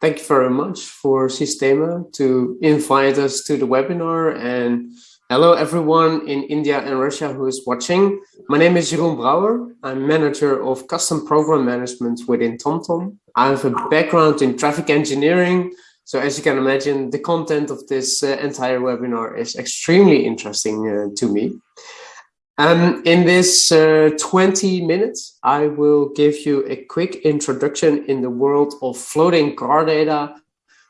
Thank you very much for Sistema to invite us to the webinar and hello everyone in India and Russia who is watching. My name is Jeroen Brouwer. I'm manager of custom program management within TomTom. I have a background in traffic engineering. So as you can imagine, the content of this uh, entire webinar is extremely interesting uh, to me. Um, in this uh, 20 minutes, I will give you a quick introduction in the world of floating car data,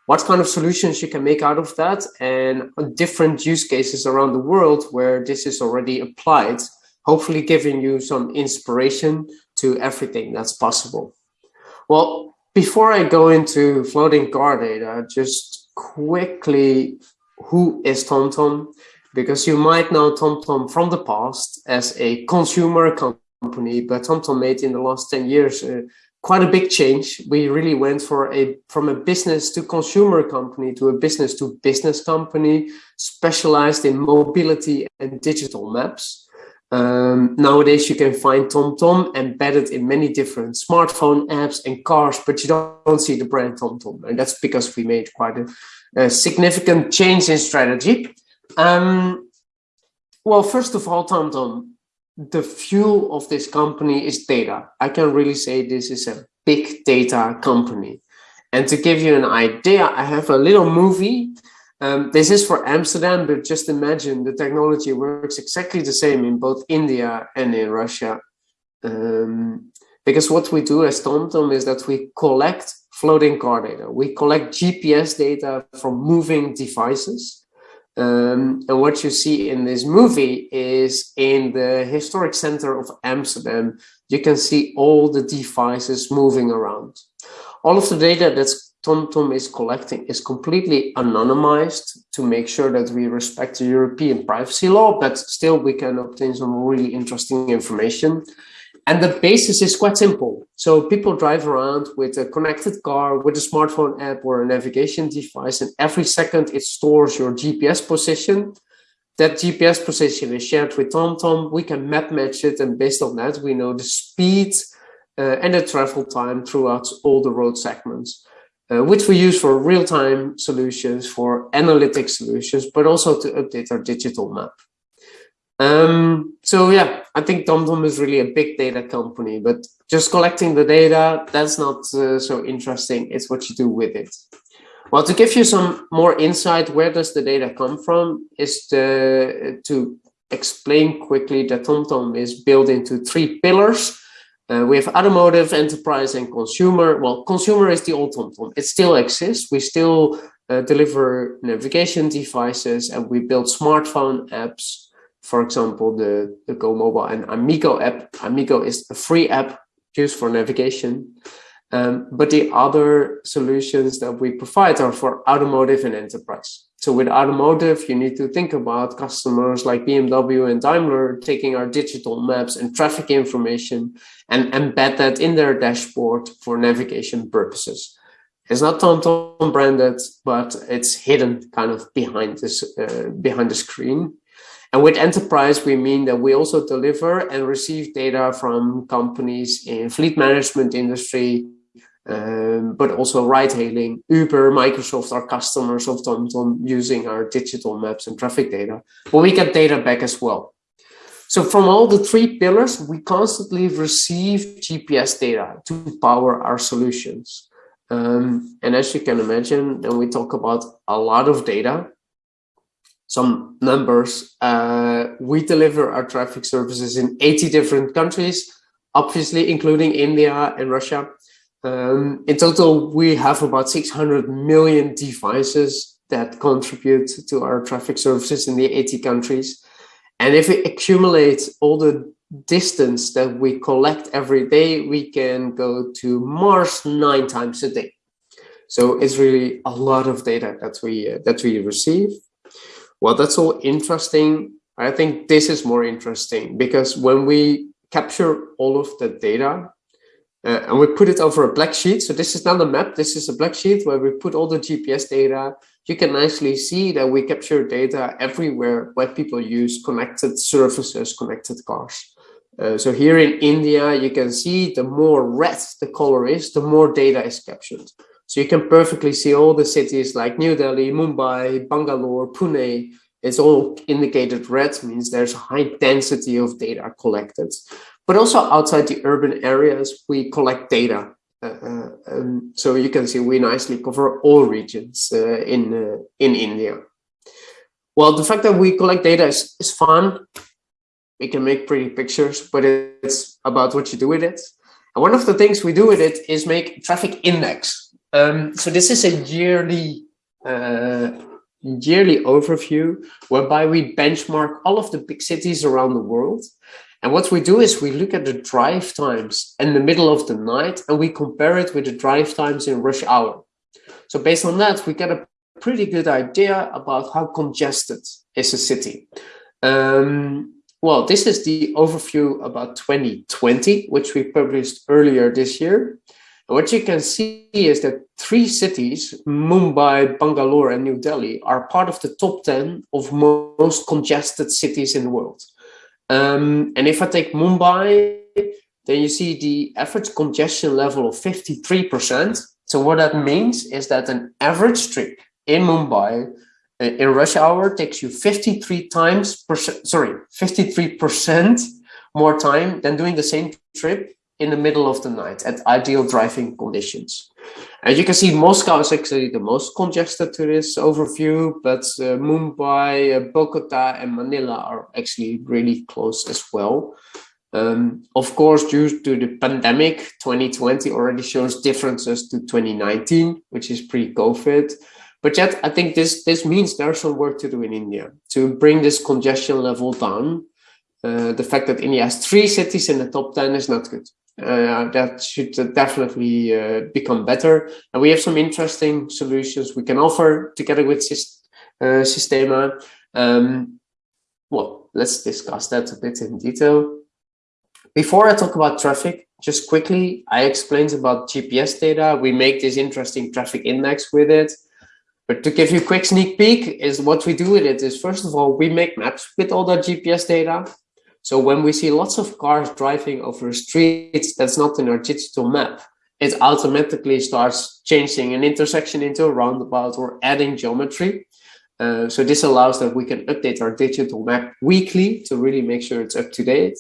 what kind of solutions you can make out of that, and different use cases around the world where this is already applied, hopefully giving you some inspiration to everything that's possible. Well, before I go into floating car data, just quickly, who is TomTom? Because you might know TomTom from the past as a consumer company, but TomTom made in the last 10 years uh, quite a big change. We really went for a from a business to consumer company to a business to business company specialized in mobility and digital maps. Um, nowadays, you can find TomTom embedded in many different smartphone apps and cars, but you don't, see the brand TomTom. And that's because we made quite a, a significant change in strategy. Um, well, first of all, TomTom, the fuel of this company is data. I can really say this is a big data company. And to give you an idea, I have a little movie. Um, this is for Amsterdam, but just imagine the technology works exactly the same in both India and in Russia. Um, because what we do as TomTom is that we collect floating car data. We collect GPS data from moving devices. Um, and what you see in this movie is in the historic center of Amsterdam, you can see all the devices moving around. All of the data that TomTom is collecting is completely anonymized to make sure that we respect the European privacy law, but still we can obtain some really interesting information. And the basis is quite simple. So people drive around with a connected car, with a smartphone app or a navigation device, and every second it stores your GPS position. That GPS position is shared with TomTom. We can map match it, and based on that, we know the speed uh, and the travel time throughout all the road segments, uh, which we use for real-time solutions, for analytic solutions, but also to update our digital map. Um, so yeah, I think TomTom is really a big data company, but just collecting the data, that's not uh, so interesting. It's what you do with it. Well, to give you some more insight, where does the data come from is to, to explain quickly that TomTom is built into three pillars. Uh, we have automotive, enterprise, and consumer. Well, consumer is the old TomTom. It still exists. We still uh, deliver navigation devices and we build smartphone apps for example, the, the Go Mobile and Amigo app. Amigo is a free app used for navigation. Um, but the other solutions that we provide are for automotive and enterprise. So with automotive, you need to think about customers like BMW and Daimler taking our digital maps and traffic information and embed that in their dashboard for navigation purposes. It's not TomTom branded, but it's hidden kind of behind this uh, behind the screen. And with enterprise, we mean that we also deliver and receive data from companies in fleet management industry, um, but also ride hailing, Uber, Microsoft are customers of TomTom using our digital maps and traffic data, but we get data back as well. So from all the three pillars, we constantly receive GPS data to power our solutions. Um, and as you can imagine, when we talk about a lot of data, some numbers, uh, we deliver our traffic services in 80 different countries, obviously including India and Russia. Um, in total, we have about 600 million devices that contribute to our traffic services in the 80 countries. And if we accumulate all the distance that we collect every day, we can go to Mars nine times a day. So it's really a lot of data that we uh, that we receive. Well, that's all interesting. I think this is more interesting because when we capture all of the data uh, and we put it over a black sheet, so this is not a map, this is a black sheet where we put all the GPS data, you can nicely see that we capture data everywhere where people use connected services, connected cars. Uh, so here in India, you can see the more red the color is, the more data is captured. So you can perfectly see all the cities like New Delhi, Mumbai, Bangalore, Pune. It's all indicated red, means there's a high density of data collected. But also outside the urban areas, we collect data. Uh, uh, um, so you can see we nicely cover all regions uh, in, uh, in India. Well, the fact that we collect data is, is fun. We can make pretty pictures, but it's about what you do with it. And one of the things we do with it is make traffic index. Um, so this is a yearly uh, yearly overview whereby we benchmark all of the big cities around the world. And what we do is we look at the drive times in the middle of the night and we compare it with the drive times in rush hour. So based on that, we get a pretty good idea about how congested is a city. Um, well, this is the overview about 2020, which we published earlier this year. What you can see is that three cities, Mumbai, Bangalore, and New Delhi, are part of the top 10 of most congested cities in the world. Um, and if I take Mumbai, then you see the average congestion level of 53%. So what that means is that an average trip in Mumbai uh, in rush hour takes you 53 times, percent, sorry, 53% more time than doing the same trip in the middle of the night at ideal driving conditions. As you can see, Moscow is actually the most congested to this overview, but uh, Mumbai, uh, Bogota, and Manila are actually really close as well. Um, of course, due to the pandemic, 2020 already shows differences to 2019, which is pre-COVID. But yet, I think this, this means there's some work to do in India to bring this congestion level down. Uh, the fact that India has three cities in the top 10 is not good. Uh, that should definitely uh, become better. And we have some interesting solutions we can offer together with uh, Sistema. Um, well, let's discuss that a bit in detail. Before I talk about traffic, just quickly, I explained about GPS data. We make this interesting traffic index with it. But to give you a quick sneak peek is what we do with it is first of all, we make maps with all the GPS data. So when we see lots of cars driving over streets that's not in our digital map, it automatically starts changing an intersection into a roundabout or adding geometry. Uh, so this allows that we can update our digital map weekly to really make sure it's up to date.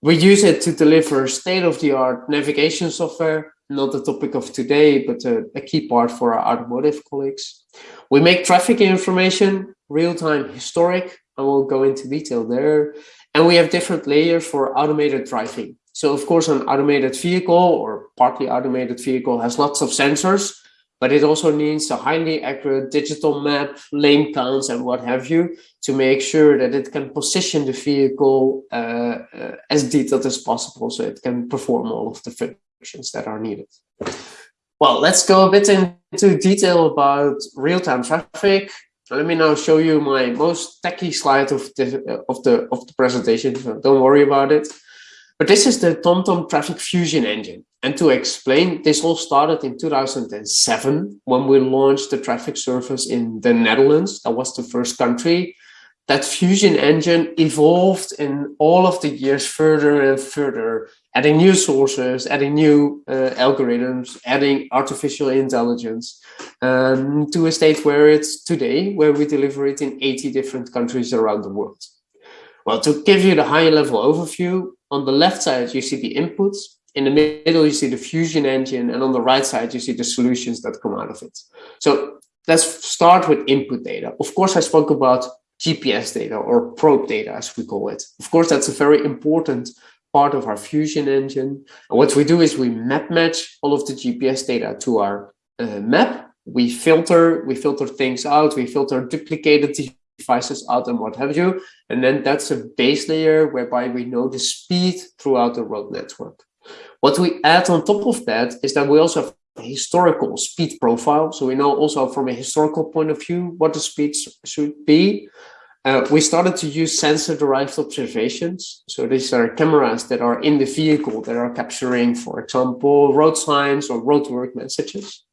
We use it to deliver state-of-the-art navigation software not the topic of today, but a, a, key part for our automotive colleagues. We make traffic information real-time historic, and we'll go into detail there. And we have different layers for automated driving. So of course, an automated vehicle or partly automated vehicle has lots of sensors, but it also needs a highly accurate digital map, lane counts, and what have you, to make sure that it can position the vehicle uh, uh, as detailed as possible so it can perform all of the functions that are needed. Well, let's go a bit into detail about real-time traffic. Let me now show you my most techy slide of the of the of the presentation. So don't worry about it. But this is the TomTom Traffic Fusion engine. And to explain, this all started in 2007 when we launched the traffic service in the Netherlands. That was the first country that fusion engine evolved in all of the years further and further, adding new sources, adding new uh, algorithms, adding artificial intelligence um, to a state where it's today, where we deliver it in 80 different countries around the world. Well, to give you the high level overview, on the left side, you see the inputs. In the middle, you see the fusion engine. And on the right side, you see the solutions that come out of it. So let's start with input data. Of course, I spoke about GPS data or probe data, as we call it. Of course, that's a very important part of our Fusion engine. And what we do is we map match all of the GPS data to our uh, map. We filter, we filter things out, we filter duplicated devices out and what have you. And then that's a base layer whereby we know the speed throughout the road network. What we add on top of that is that we also have a historical speed profile. So we know also from a historical point of view what the speeds should be. Uh, we started to use sensor-derived observations. So these are cameras that are in the vehicle that are capturing, for example, road signs or roadwork messages.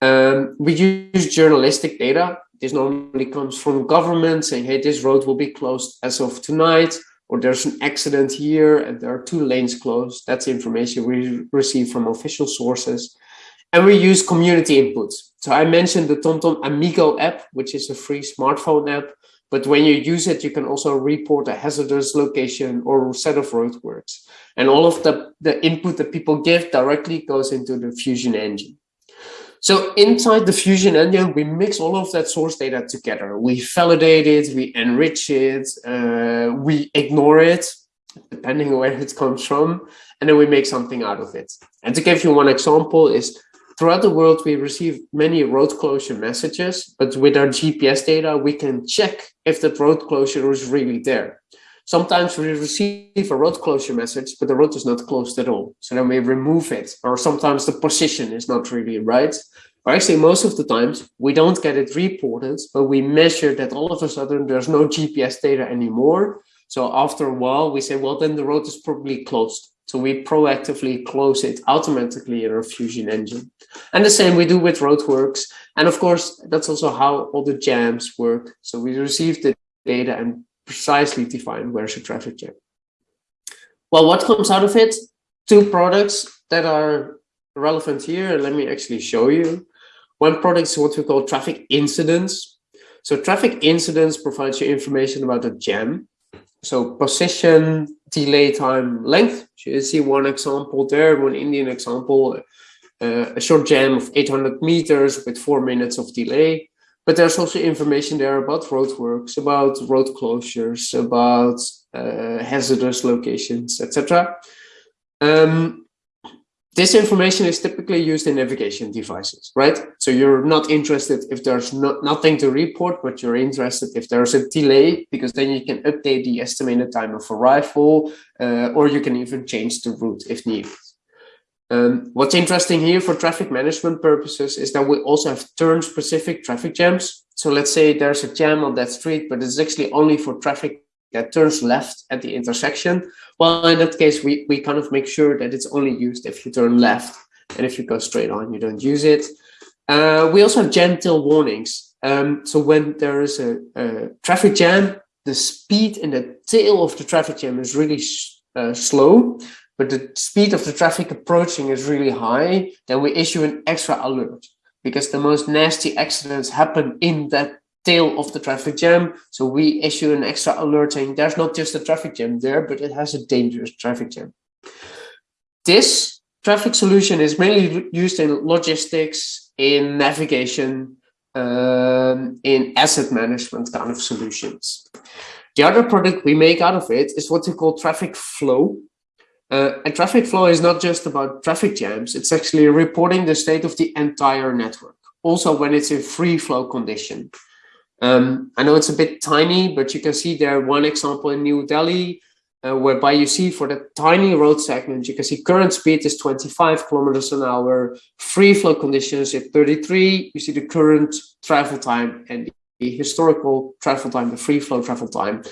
Um, we use journalistic data. This normally comes from government saying, hey, this road will be closed as of tonight, or there's an accident here and there are two lanes closed. That's information we receive from official sources. And we use community inputs. So I mentioned the TomTom Amigo app, which is a free smartphone app. But when you use it, you can also report a hazardous location or set of roadworks. And all of the, the input that people give directly goes into the Fusion engine. So inside the Fusion engine, we mix all of that source data together. We validate it, we enrich it, uh, we ignore it, depending on where it comes from, and then we make something out of it. And to give you one example is throughout the world, we receive many road closure messages, but with our GPS data, we can check if that road closure is really there. Sometimes we receive a road closure message, but the road is not closed at all. So then we remove it, or sometimes the position is not really right. Or actually, most of the times we don't get it reported, but we measure that all of a sudden there's no GPS data anymore. So after a while, we say, well, then the road is probably closed. So we proactively close it automatically in our Fusion engine. And the same we do with roadworks. And of course, that's also how all the jams work. So we receive the data and precisely define where's a traffic jam. Well, what comes out of it? Two products that are relevant here. Let me actually show you. One product is what we call traffic incidents. So traffic incidents provides you information about a jam. So position, delay time, length. So you see one example there, one Indian example, uh, a short jam of 800 meters with four minutes of delay. But there's also information there about roadworks, about road closures, about uh, hazardous locations, etc. Um, this information is typically used in navigation devices, right? So you're not interested if there's no, nothing to report, but you're interested if there's a delay, because then you can update the estimated time of arrival, uh, or you can even change the route if needed. Um, what's interesting here for traffic management purposes is that we also have turn specific traffic jams. So let's say there's a jam on that street, but it's actually only for traffic that turns left at the intersection. Well, in that case, we, we kind of make sure that it's only used if you turn left. And if you go straight on, you don't use it. Uh, we also have jam tail warnings. Um, so when there is a, a, traffic jam, the speed in the tail of the traffic jam is really uh, slow but the speed of the traffic approaching is really high, then we issue an extra alert because the most nasty accidents happen in that tail of the traffic jam. So we issue an extra alert saying there's not just a traffic jam there, but it has a dangerous traffic jam. This traffic solution is mainly used in logistics, in navigation, um, in asset management kind of solutions. The other product we make out of it is what we call traffic flow. Uh, and traffic flow is not just about traffic jams, it's actually reporting the state of the entire network, also when it's in free flow condition. Um, I know it's a bit tiny, but you can see there one example in New Delhi, uh, whereby you see for the tiny road segment, you can see current speed is 25 kilometers an hour, free flow conditions at 33, you see the current travel time and the historical travel time, the free flow travel time,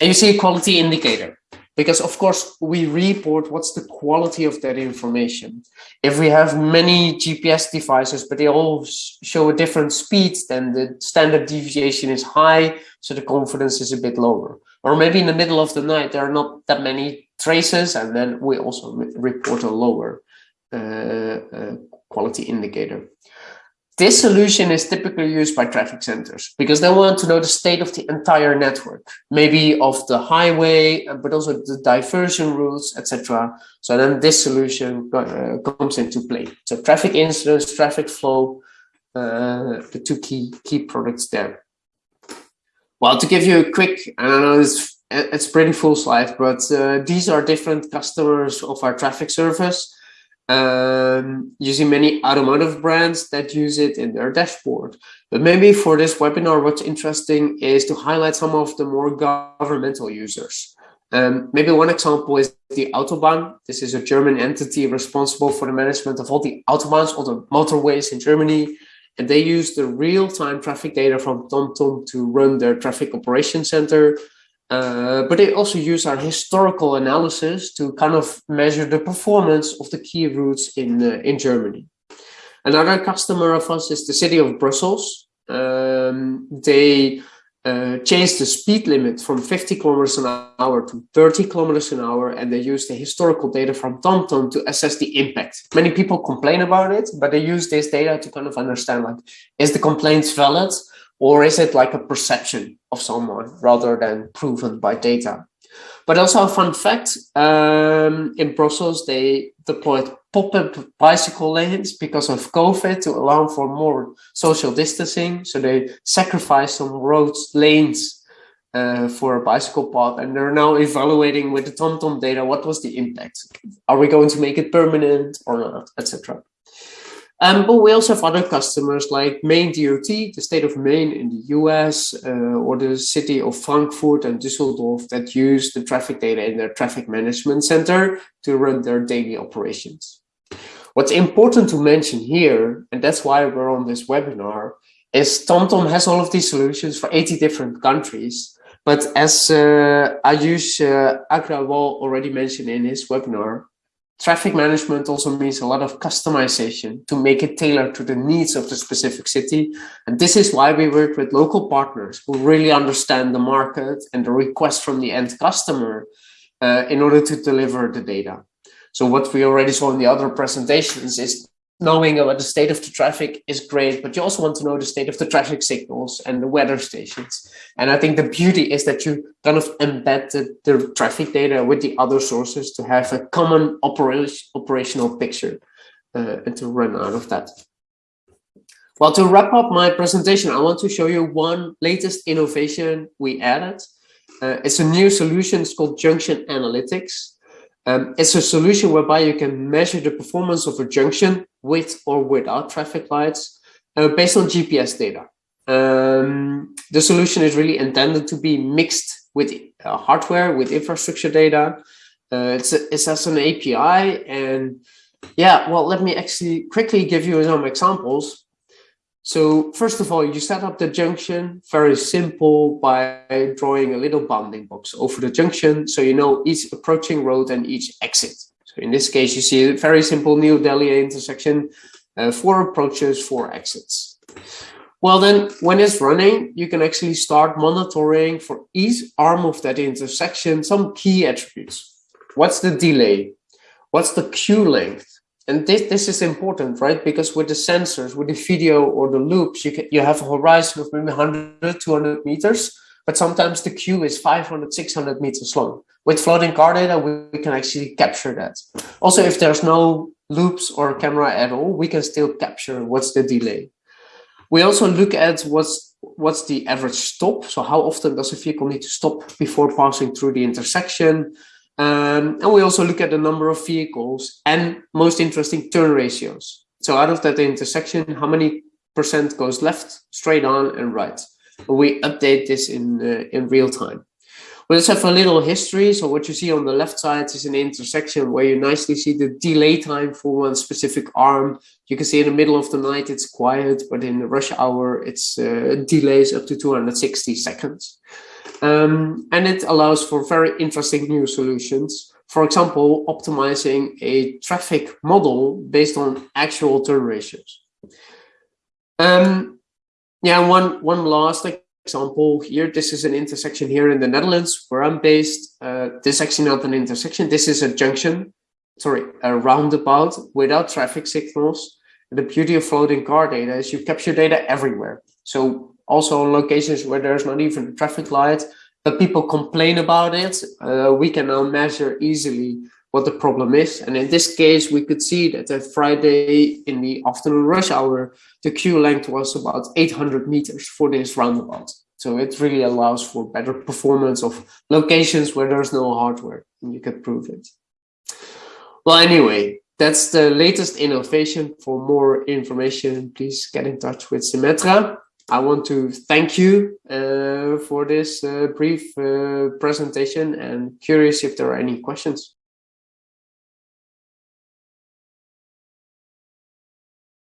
and you see a quality indicator because of course we report what's the quality of that information. If we have many GPS devices, but they all show a different speed, then the standard deviation is high, so the confidence is a bit lower. Or maybe in the middle of the night, there are not that many traces, and then we also report a lower uh, uh, quality indicator. This solution is typically used by traffic centers because they want to know the state of the entire network, maybe of the highway, uh, but also the diversion routes, etc. So then this solution uh, comes into play. So traffic incidents, traffic flow, uh, the two key key products there. Well, to give you a quick, I don't know, it's it's pretty full slide, but uh, these are different customers of our traffic service um, using many automotive brands that use it in their dashboard. But maybe for this webinar, what's interesting is to highlight some of the more governmental users. Um, maybe one example is the Autobahn. This is a German entity responsible for the management of all the Autobahns, all the motorways in Germany. And they use the real-time traffic data from TomTom to run their traffic operation center uh, but they also use our historical analysis to kind of measure the performance of the key routes in, uh, in Germany. Another customer of us is the city of Brussels. Um, they uh, changed the speed limit from 50 kilometers an hour to 30 kilometers an hour, and they used the historical data from TomTom to assess the impact. Many people complain about it, but they use this data to kind of understand like, is the complaint valid or is it like a perception of someone rather than proven by data? But also a fun fact, um, in Brussels, they deployed pop-up bicycle lanes because of COVID to allow for more social distancing. So they sacrificed some roads, lanes uh, for a bicycle path. And they're now evaluating with the TomTom data, what was the impact? Are we going to make it permanent or not, etc. Um, but we also have other customers like Maine DOT, the state of Maine in the US, uh, or the city of Frankfurt and Düsseldorf that use the traffic data in their traffic management center to run their daily operations. What's important to mention here, and that's why we're on this webinar, is TomTom has all of these solutions for 80 different countries. But as uh, Ayush uh, Agrawal already mentioned in his webinar, Traffic management also means a lot of customization to make it tailored to the needs of the specific city. And this is why we work with local partners who really understand the market and the request from the end customer uh, in order to deliver the data. So what we already saw in the other presentations is knowing about the state of the traffic is great, but you also want to know the state of the traffic signals and the weather stations. And I think the beauty is that you kind of embed the, the traffic data with the other sources to have a common operation, operational picture uh, and to run out of that. Well, to wrap up my presentation, I want to show you one latest innovation we added. Uh, it's a new solution, it's called Junction Analytics. Um, it's a solution whereby you can measure the performance of a junction with or without traffic lights uh, based on GPS data. Um, the solution is really intended to be mixed with uh, hardware, with infrastructure data. Uh, it's, a, it's as an API and yeah, well, let me actually quickly give you some examples. So first of all, you set up the junction very simple by drawing a little bounding box over the junction. So you know each approaching road and each exit. So in this case, you see a very simple New Delhi intersection, uh, four approaches, four exits. Well, then when it's running, you can actually start monitoring for each arm of that intersection, some key attributes. What's the delay? What's the queue length? And this, this is important, right? Because with the sensors, with the video or the loops, you, can, you have a horizon of maybe 100, 200 meters, but sometimes the queue is 500, 600 meters long. With floating car data, we, we can actually capture that. Also, if there's no loops or camera at all, we can still capture what's the delay. We also look at what's what's the average stop. So how often does a vehicle need to stop before passing through the intersection? Um, and we also look at the number of vehicles and most interesting turn ratios. So out of that intersection, how many percent goes left, straight on and right. We update this in, uh, in real time. We also have a little history. So what you see on the left side is an intersection where you nicely see the delay time for one specific arm. You can see in the middle of the night, it's quiet, but in the rush hour, it's uh, delays up to 260 seconds. Um, and it allows for very interesting new solutions. For example, optimizing a traffic model based on actual turn ratios. Um, yeah, one, one last example here. This is an intersection here in the Netherlands where I'm based. Uh, this is actually not an intersection. This is a junction, sorry, a roundabout without traffic signals. The beauty of floating car data is you capture data everywhere. So also on locations where there's not even a traffic light, but people complain about it, uh, we can now measure easily what the problem is. And in this case, we could see that a Friday in the afternoon rush hour, the queue length was about 800 meters for this roundabout. So it really allows for better performance of locations where there's no hardware and you can prove it. Well, anyway, that's the latest innovation. For more information, please get in touch with Symetra. I want to thank you uh, for this uh, brief uh, presentation and curious if there are any questions.